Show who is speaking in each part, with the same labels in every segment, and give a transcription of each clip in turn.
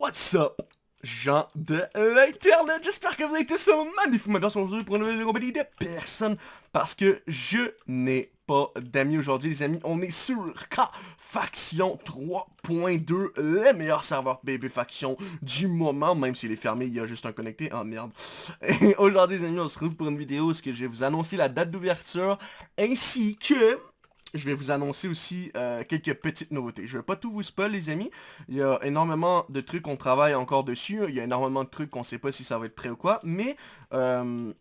Speaker 1: What's up, gens de l'internet? J'espère que vous avez tous un magnifique matin aujourd'hui pour une nouvelle compagnie de personne parce que je n'ai pas d'amis aujourd'hui, les amis. On est sur K Faction 3.2, les meilleurs serveurs BB Faction du moment, même s'il est fermé, il y a juste un connecté. Oh merde. Et aujourd'hui, les amis, on se retrouve pour une vidéo où je vais vous annoncer la date d'ouverture ainsi que je vais vous annoncer aussi euh, quelques petites nouveautés. Je vais pas tout vous spoil, les amis. Il y a énormément de trucs qu'on travaille encore dessus. Il y a énormément de trucs qu'on sait pas si ça va être prêt ou quoi. Mais, euh,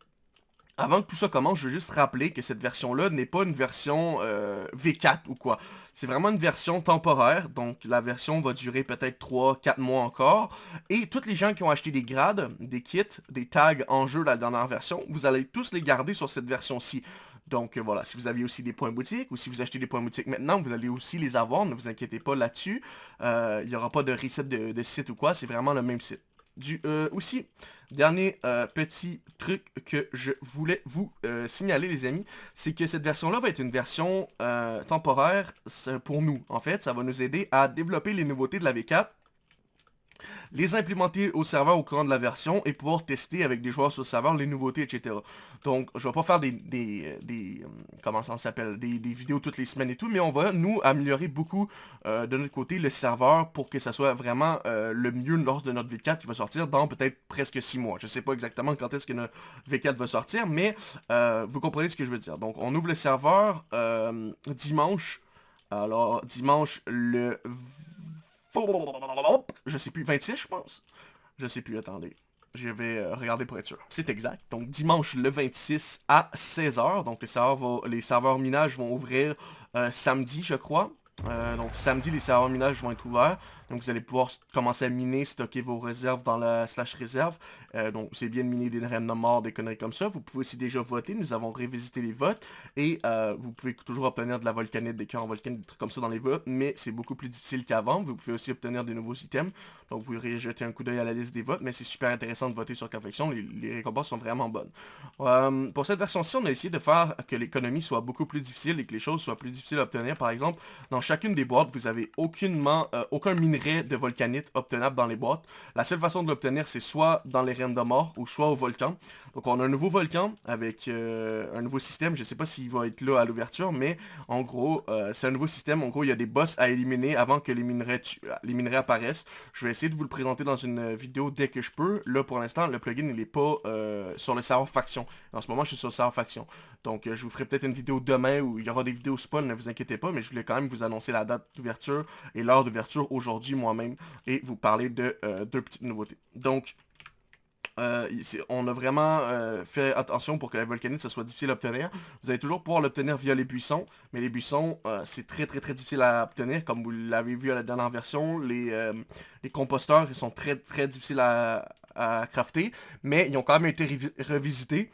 Speaker 1: avant que tout ça commence, je veux juste rappeler que cette version-là n'est pas une version euh, V4 ou quoi. C'est vraiment une version temporaire, donc la version va durer peut-être 3-4 mois encore. Et tous les gens qui ont acheté des grades, des kits, des tags en jeu la dernière version, vous allez tous les garder sur cette version-ci. Donc euh, voilà, si vous avez aussi des points boutiques ou si vous achetez des points boutiques maintenant, vous allez aussi les avoir, ne vous inquiétez pas là-dessus. Euh, il n'y aura pas de reset de, site ou quoi, c'est vraiment le même site. Du, euh, aussi, dernier petit truc que je voulais vous signaler les amis, c'est que cette version-là va être une version temporaire pour nous. En fait, ça va nous aider à développer les nouveautés de la V4 les implémenter au serveur au courant de la version et pouvoir tester avec des joueurs sur le serveur les nouveautés, etc. Donc, je vais pas faire des, des, euh, comment ça s'appelle, des, vidéos toutes les semaines et tout, mais on va, nous, améliorer beaucoup euh, de notre côté le serveur pour que ça soit vraiment euh, le mieux lors de notre V4 qui va sortir dans peut-être presque 6 mois. Je sais pas exactement quand est-ce que notre V4 va sortir, mais vous comprenez ce que je veux dire. Donc, on ouvre le serveur dimanche, alors dimanche le je sais plus, 26 je pense. Je sais plus, attendez. Je vais euh, regarder pour être sûr. C'est exact. Donc dimanche le 26 à 16h. Donc les serveurs, les serveurs minage vont ouvrir euh, samedi, je crois. Euh, donc samedi, les serveurs minage vont être ouverts. Donc vous allez pouvoir commencer à miner, stocker vos réserves dans la slash réserve. Euh, donc c'est bien de miner des de mort, des conneries comme ça. Vous pouvez aussi déjà voter, nous avons révisité les votes. Et euh, vous pouvez toujours obtenir de la volcanite, des cœurs en volcanite, des trucs comme ça dans les votes. Mais c'est beaucoup plus difficile qu'avant. Vous pouvez aussi obtenir des nouveaux items. Donc vous irez jeter un coup d'œil à la liste des votes. Mais c'est super intéressant de voter sur Confection. Les, les récompenses sont vraiment bonnes. Euh, pour cette version-ci, on a essayé de faire que l'économie soit beaucoup plus difficile et que les choses soient plus difficiles à obtenir. Par exemple, dans chacune des boîtes, vous avez aucunement, aucun minerai de volcanite obtenable dans les boîtes. La seule façon de l'obtenir, c'est soit dans les reines de mort ou soit au volcan. Donc on a un nouveau volcan avec euh, un nouveau système. Je sais pas s'il va être là à l'ouverture, mais en gros, euh, c'est un nouveau système. En gros, il y a des boss à éliminer avant que les minerais, les minerais apparaissent. Je vais essayer de vous le présenter dans une vidéo dès que je peux. Là, pour l'instant, le plugin, il n'est pas euh, sur le serveur faction. En ce moment, je suis sur le serveur faction. Donc, je vous ferai peut-être une vidéo demain où il y aura des vidéos spoil, ne vous inquiétez pas, mais je voulais quand même vous annoncer la date d'ouverture et l'heure d'ouverture aujourd'hui moi-même et vous parler de euh, deux petites nouveautés. Donc, euh, on a vraiment euh, fait attention pour que la volcanite soit difficile à obtenir. Vous allez toujours pouvoir l'obtenir via les buissons, mais les buissons, c'est très très très difficile à obtenir, comme vous l'avez vu à la dernière version. Les, composteurs, sont très très difficiles à, à, crafter, mais ils ont quand même été revisités.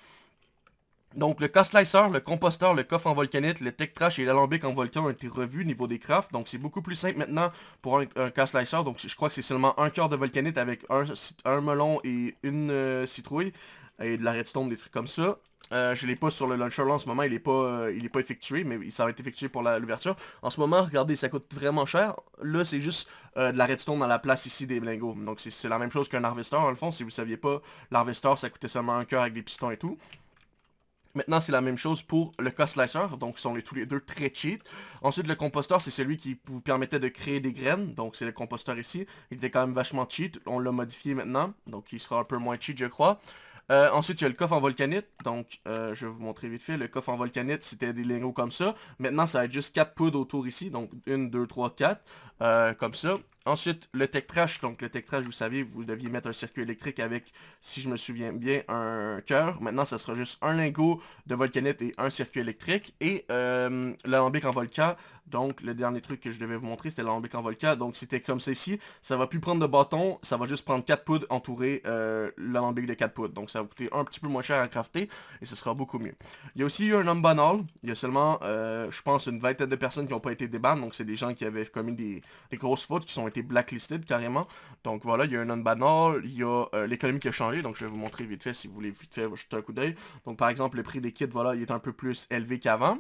Speaker 1: Donc le K-Slicer, le composteur, le coffre en volcanite, le Tech Trash et l'alambic en volcan ont été revus au niveau des crafts. Donc c'est beaucoup plus simple maintenant pour un, K-Slicer. Donc je crois que c'est seulement un cœur de volcanite avec un, melon et une euh, citrouille. Et de la redstone, des trucs comme ça. Euh, je l'ai pas sur le launcher là en ce moment, il est pas, euh, effectué, mais ça va être effectué pour l'ouverture. En ce moment, regardez, ça coûte vraiment cher. Là, c'est juste de la redstone dans la place ici des blingos. Donc c'est la même chose qu'un harvester, en le fond. Si vous saviez pas, l'harvester, ça coûtait seulement un cœur avec des pistons et tout. Maintenant, c'est la même chose pour le K-Slicer, donc ils sont les, tous les deux très cheat. Ensuite, le composteur, c'est celui qui vous permettait de créer des graines, donc c'est le composteur ici. Il était quand même vachement cheat, on l'a modifié maintenant, donc il sera un peu moins cheat, je crois. Euh, ensuite, il y a le coffre en volcanite. Donc, euh, je vais vous montrer vite fait. Le coffre en volcanite, c'était des lingots comme ça. Maintenant, ça va être juste 4 poudres autour ici. Donc, 1, 2, 3, 4. comme ça. Ensuite, le Tech Trash. Donc, le Tech Trash, vous savez, vous deviez mettre un circuit électrique avec, si je me souviens bien, un cœur. Maintenant, ça sera juste un lingot de volcanite et un circuit électrique. Et euh, l'alambic en volcan. Donc, le dernier truc que je devais vous montrer, c'était l'alambic en volcan. Donc, c'était comme ici. Ça va plus prendre de bâton. Ça va juste prendre 4 poudres entourer euh, l'alambic de 4 poudres. Donc, ça va coûter un petit peu moins cher à crafter. Et ce sera beaucoup mieux. Il y a aussi eu un homme banal. Il y a seulement, euh, je pense, une vingtaine de personnes qui n'ont pas été débannes. Donc, c'est des gens qui avaient commis des grosses fautes, qui sont blacklisted carrément. Donc voilà, il y a un non-banal, il y a euh, l'économie qui a changé, donc je vais vous montrer vite fait si vous voulez vite fait jeter un coup d'œil. Donc par exemple, le prix des kits, voilà, il est un peu plus élevé qu'avant.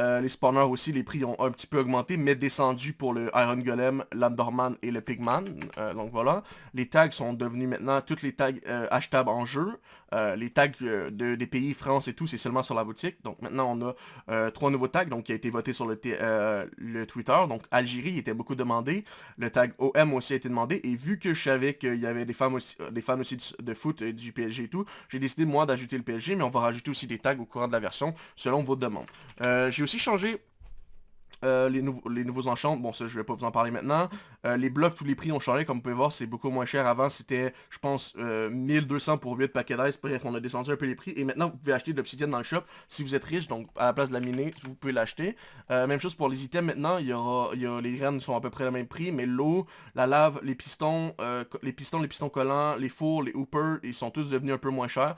Speaker 1: Euh, les spawners aussi, les prix ont un petit peu augmenté, mais descendu pour le Iron Golem, l'Andorman et le Pigman. Euh, donc voilà. Les tags sont devenus maintenant, toutes les tags achetables en jeu. Les tags de, des pays, France et tout, c'est seulement sur la boutique. Donc maintenant, on a trois nouveaux tags donc, qui a été voté sur le, le Twitter. Donc Algérie était beaucoup demandé. Le tag OM aussi a été demandé. Et vu que je savais qu'il y avait des fans aussi, des fans aussi de foot et du PSG et tout, j'ai décidé moi d'ajouter le PSG, mais on va rajouter aussi des tags au courant de la version selon vos demandes. j'ai aussi changé euh, les, nouveaux enchants, bon ça je vais pas vous en parler maintenant. Euh, les blocs, tous les prix ont changé, comme vous pouvez voir, c'est beaucoup moins cher. Avant c'était, je pense, 1200 euh, pour 8 paquets d'ice. Bref, on a descendu un peu les prix. Et maintenant, vous pouvez acheter de l'obsidienne dans le shop si vous êtes riche. Donc à la place de la miner, vous pouvez l'acheter. même chose pour les items maintenant, les graines sont à peu près le même prix. Mais l'eau, la lave, les pistons, les pistons, les pistons collants, les fours, les hoopers, ils sont tous devenus un peu moins chers.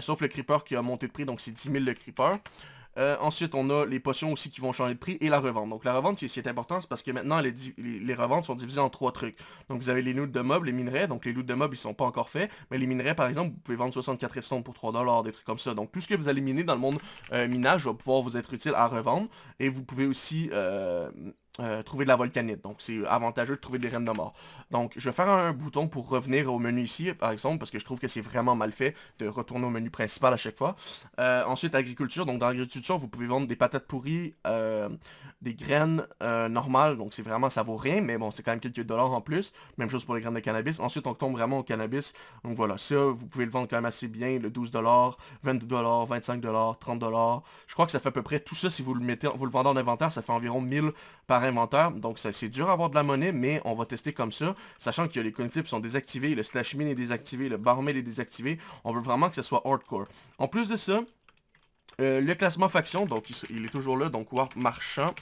Speaker 1: sauf le creeper qui a monté de prix, donc c'est 10 000 le creeper. Euh, ensuite, on a les potions aussi qui vont changer de prix et la revente. Donc la revente, ce qui est important, c'est parce que maintenant, les, les, reventes sont divisées en trois trucs. Donc vous avez les loots de mobs, les minerais. Donc les loots de mobs, ils sont pas encore faits. Mais les minerais, par exemple, vous pouvez vendre 64 redstone pour 3$, des trucs comme ça. Donc tout ce que vous allez miner dans le monde euh, minage va pouvoir vous être utile à revendre. Et vous pouvez aussi... Euh, euh, trouver de la volcanite. Donc, c'est avantageux de trouver des reines de mort. Donc, je vais faire un bouton pour revenir au menu ici, par exemple, parce que je trouve que c'est vraiment mal fait de retourner au menu principal à chaque fois. Euh, ensuite, agriculture. Donc, dans l'agriculture, vous pouvez vendre des patates pourries, euh, des graines normales. Donc, c'est vraiment, ça vaut rien, mais bon, c'est quand même quelques dollars en plus. Même chose pour les graines de cannabis. Ensuite, on tombe vraiment au cannabis. Donc, voilà, ça, vous pouvez le vendre quand même assez bien. Le 12 dollars, 22 dollars, 25 dollars, 30 dollars. Je crois que ça fait à peu près tout ça, si vous le mettez, vous le vendez en inventaire, ça fait environ 1000 par inventaire. Donc c'est dur à avoir de la monnaie, mais on va tester comme ça. Sachant que les coin flips sont désactivés, le slash min est désactivé, le barmaid est désactivé. On veut vraiment que ce soit hardcore. En plus de ça, euh, le classement faction, donc il, est toujours là, donc Warp Marchand.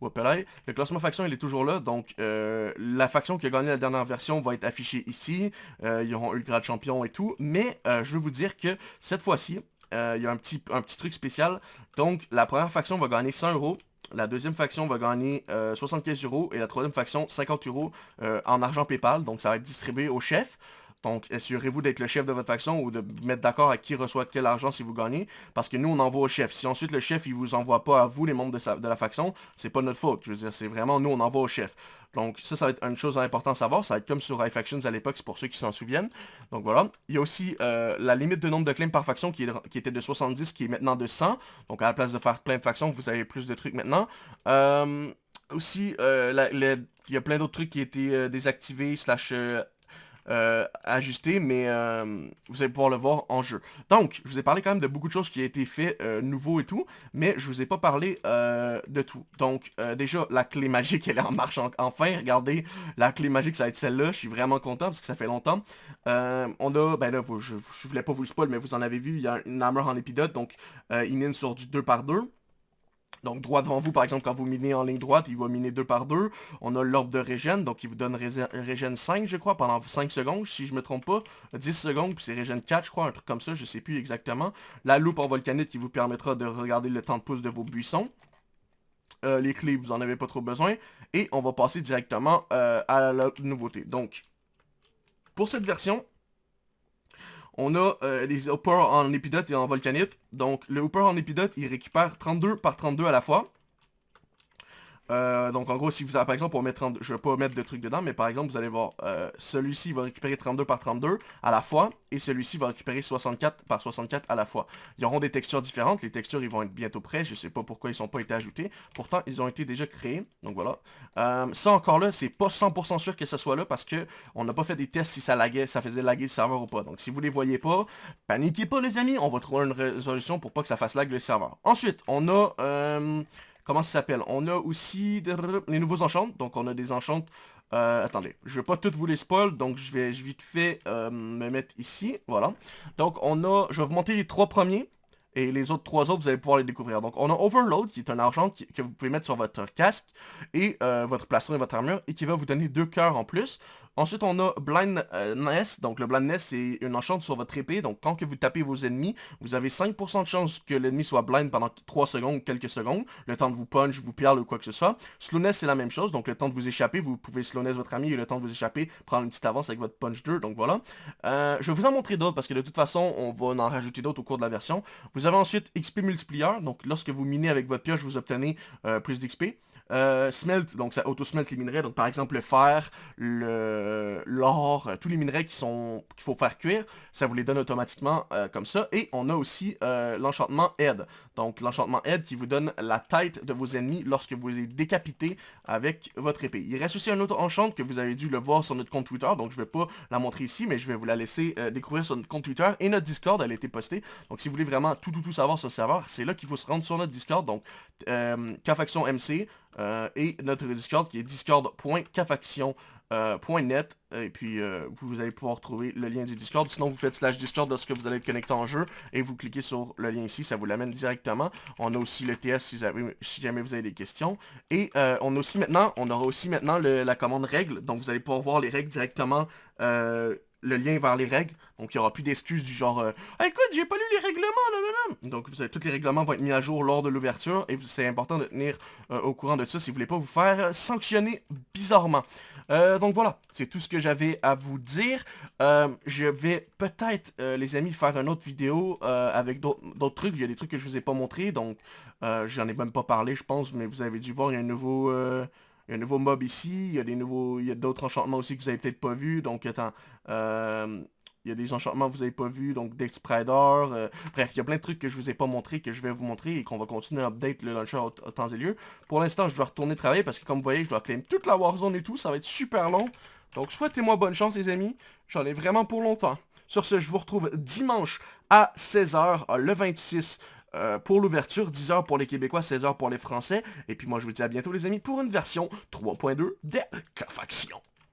Speaker 1: Le classement faction, il est toujours là. Donc, euh, la faction qui a gagné la dernière version va être affichée ici. Euh, ils auront eu le grade champion et tout. Mais, je veux vous dire que cette fois-ci, il y a un petit, un petit truc spécial. Donc, la première faction va gagner 100 euros. La deuxième faction va gagner 75 euh, euros et la troisième faction 50 euros euh, en argent PayPal. Donc ça va être distribué au chef. Donc, assurez-vous d'être le chef de votre faction ou de mettre d'accord à qui reçoit quel argent si vous gagnez. Parce que nous, on envoie au chef. Si ensuite le chef, il vous envoie pas à vous, les membres de, la faction, c'est pas notre faute. Je veux dire, c'est vraiment nous, on envoie au chef. Donc, ça, ça va être une chose importante à savoir. Ça va être comme sur iFactions à l'époque, c'est pour ceux qui s'en souviennent. Donc, voilà. Il y a aussi euh, la limite de nombre de claims par faction qui, était de 70, qui est maintenant de 100. Donc, à la place de faire plein de factions, vous avez plus de trucs maintenant. Euh, aussi, euh, il y a plein d'autres trucs qui étaient désactivés, slash euh, ajuster, mais euh, vous allez pouvoir le voir en jeu. Donc, je vous ai parlé quand même de beaucoup de choses qui ont été faites euh, nouveau et tout, mais je vous ai pas parlé de tout. Donc, déjà, la clé magique, elle est en marche enfin. Regardez, la clé magique, ça va être celle-là. Je suis vraiment content parce que ça fait longtemps. on a, ben là, je, voulais pas vous le spoil, mais vous en avez vu, il y a une hammer en épidote, donc il mine sur du 2 par 2 donc droit devant vous, par exemple, quand vous minez en ligne droite, il va miner 2 par 2. On a l'orbe de régène, donc il vous donne régène 5, je crois, pendant 5 secondes, si je me trompe pas. 10 secondes, puis c'est régène 4, je crois, un truc comme ça, je sais plus exactement. La loupe en volcanite qui vous permettra de regarder le temps de pouce de vos buissons. Euh, les clés, vous en avez pas trop besoin. Et on va passer directement euh, à la nouveauté. Donc, pour cette version, on a euh, les hoppers en épidote et en volcanite. Donc le hopper en épidote, il récupère 32 par 32 à la fois. Euh, donc en gros, si vous avez par exemple, on met 32, je vais pas mettre de trucs dedans, mais par exemple, vous allez voir, euh, celui-ci va récupérer 32 par 32 à la fois, et celui-ci va récupérer 64 par 64 à la fois. Ils auront des textures différentes, les textures ils vont être bientôt prêts, je sais pas pourquoi ils sont pas été ajoutés, pourtant ils ont été déjà créés, donc voilà. Euh, ça encore là, c'est pas 100% sûr que ce soit là, parce que on n'a pas fait des tests si ça laguait, ça faisait laguer le serveur ou pas. Donc si vous les voyez pas, paniquez pas les amis, on va trouver une résolution pour pas que ça fasse lag le serveur. Ensuite, on a comment ça s'appelle? On a aussi les nouveaux enchantes. Donc on a des enchantes. Euh, attendez, je vais pas toutes vous les spoil, donc je vais vite fait euh, me mettre ici, voilà. Donc on a, je vais vous montrer les trois premiers, et les autres trois autres, vous allez pouvoir les découvrir. Donc on a Overload, qui est un argent que vous pouvez mettre sur votre casque, et euh, votre plastron et votre armure, et qui va vous donner deux cœurs en plus. Ensuite, on a Blindness. Donc, le Blindness, c'est une enchante sur votre épée. Donc, quand que vous tapez vos ennemis, vous avez 5% de chance que l'ennemi soit blind pendant 3 secondes ou quelques secondes. Le temps de vous punch, vous perle ou quoi que ce soit. Slowness, c'est la même chose. Donc, le temps de vous échapper, vous pouvez slowness votre ami et le temps de vous échapper, prendre une petite avance avec votre punch 2. Donc, voilà. Euh, je vais vous en montrer d'autres parce que de toute façon, on va en rajouter d'autres au cours de la version. Vous avez ensuite XP multiplier. Donc, lorsque vous minez avec votre pioche, vous obtenez euh, plus d'XP. Euh, smelt, donc ça auto-smelt les minerais, donc par exemple le fer, l'or, euh, tous les minerais qui sont qu'il faut faire cuire, ça vous les donne automatiquement euh, comme ça. Et on a aussi l'enchantement Head, donc l'enchantement Head qui vous donne la tête de vos ennemis lorsque vous les décapitez avec votre épée. Il reste aussi un autre enchant que vous avez dû le voir sur notre compte Twitter, donc je vais pas la montrer ici, mais je vais vous la laisser découvrir sur notre compte Twitter et notre Discord, elle a été postée. Donc si vous voulez vraiment tout tout tout savoir sur le serveur, c'est là qu'il faut se rendre sur notre Discord, donc euh, K-Faction MC, euh, et notre Discord qui est discord.cafaction.net euh, et puis euh, vous allez pouvoir trouver le lien du Discord. Sinon vous faites slash Discord lorsque vous allez être connecté en jeu et vous cliquez sur le lien ici, ça vous l'amène directement. On a aussi le TS si, si jamais vous avez des questions. Et on a aussi maintenant, on aura aussi maintenant la commande règles, donc vous allez pouvoir voir les règles directement le lien vers les règles. Donc, il n'y aura plus d'excuses du genre euh, Écoute, j'ai pas lu les règlements, là, Donc, vous avez, tous les règlements vont être mis à jour lors de l'ouverture. Et c'est important de tenir euh, au courant de ça si vous voulez pas vous faire sanctionner bizarrement. Euh, donc, voilà. C'est tout ce que j'avais à vous dire. je vais peut-être, les amis, faire une autre vidéo avec d'autres trucs. Il y a des trucs que je vous ai pas montrés. Donc, j'en ai même pas parlé, je pense. Mais vous avez dû voir, il y a un nouveau... Il y a un nouveau mob ici, il y a des nouveaux. Il y a d'autres enchantements aussi que vous avez peut-être pas vus. Donc attends. Euh, il y a des enchantements que vous avez pas vus, donc Dex euh, bref, il y a plein de trucs que je vous ai pas montré, que je vais vous montrer et qu'on va continuer à update le launcher au, temps et lieu. Pour l'instant, je dois retourner travailler parce que comme vous voyez, je dois claim toute la Warzone et tout, ça va être super long. Donc souhaitez-moi bonne chance les amis, j'en ai vraiment pour longtemps. Sur ce, je vous retrouve dimanche à 16h, le 26 euh, pour l'ouverture, 10h pour les Québécois, 16h pour les Français. Et puis moi, je vous dis à bientôt les amis pour une version 3.2 de K-Faction.